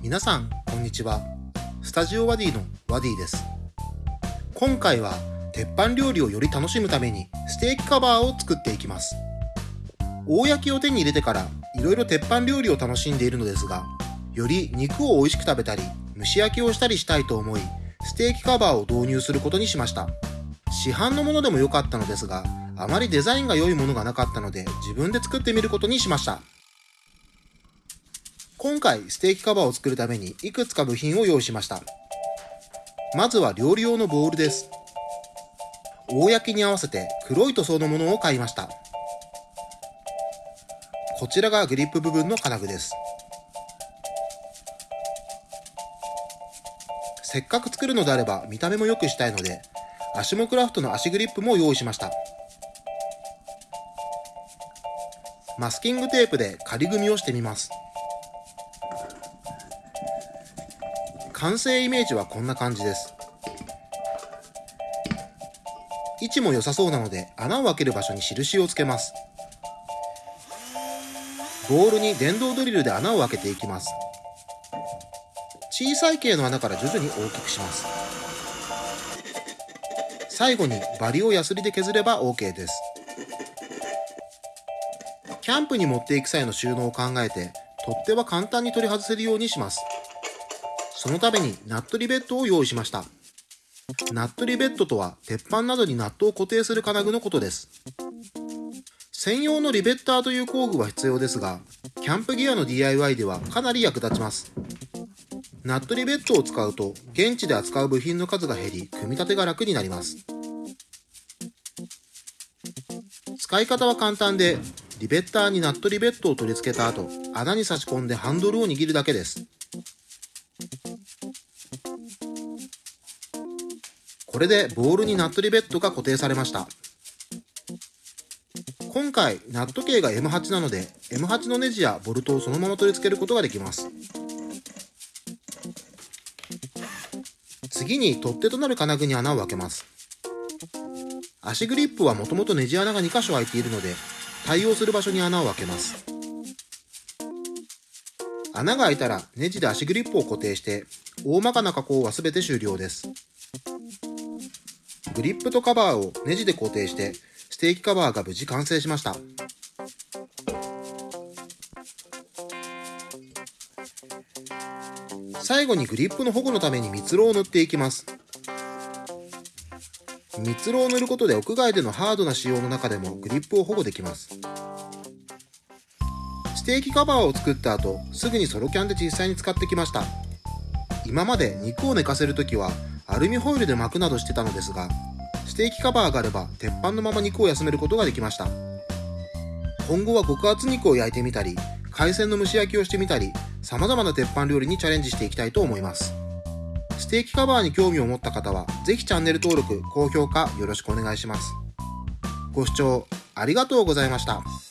皆さん、こんにちは。スタジオワディのワディです。今回は、鉄板料理をより楽しむために、ステーキカバーを作っていきます。大焼きを手に入れてから、いろいろ鉄板料理を楽しんでいるのですが、より肉を美味しく食べたり、蒸し焼きをしたりしたいと思い、ステーキカバーを導入することにしました。市販のものでも良かったのですが、あまりデザインが良いものがなかったので、自分で作ってみることにしました。今回、ステーキカバーを作るために、いくつか部品を用意しました。まずは料理用のボウルです。大焼きに合わせて黒い塗装のものを買いました。こちらがグリップ部分の金具です。せっかく作るのであれば見た目も良くしたいので、アシモクラフトの足グリップも用意しました。マスキングテープで仮組みをしてみます。完成イメージはこんな感じです。位置も良さそうなので穴を開ける場所に印をつけます。ボールに電動ドリルで穴を開けていきます。小さい系の穴から徐々に大きくします。最後にバリをヤスリで削れば OK です。キャンプに持っていく際の収納を考えて、取っ手は簡単に取り外せるようにします。そのためにナットリベットを用意しました。ナットリベットとは、鉄板などにナットを固定する金具のことです。専用のリベッターという工具は必要ですが、キャンプギアの DIY ではかなり役立ちます。ナットリベットを使うと、現地で扱う部品の数が減り、組み立てが楽になります。使い方は簡単で、リベッターにナットリベットを取り付けた後、穴に差し込んでハンドルを握るだけです。これでボールにナットリベットが固定されました。今回、ナット径が M8 なので、M8 のネジやボルトをそのまま取り付けることができます。次に取っ手となる金具に穴を開けます。足グリップはもともとネジ穴が2箇所開いているので、対応する場所に穴を開けます。穴が開いたらネジで足グリップを固定して、大まかな加工は全て終了です。グリップとカバーをネジで固定して、ステーキカバーが無事完成しました。最後にグリップの保護のために蜜蝋を塗っていきます。蜜蝋を塗ることで屋外でのハードな仕様の中でもグリップを保護できます。ステーキカバーを作った後、すぐにソロキャンで実際に使ってきました。今まで肉を寝かせるときはアルミホイルで巻くなどしてたのですが、ステーキカバーがあれば鉄板のまま肉を休めることができました。今後は極厚肉を焼いてみたり、海鮮の蒸し焼きをしてみたり、様々な鉄板料理にチャレンジしていきたいと思います。ステーキカバーに興味を持った方は、ぜひチャンネル登録、高評価よろしくお願いします。ご視聴ありがとうございました。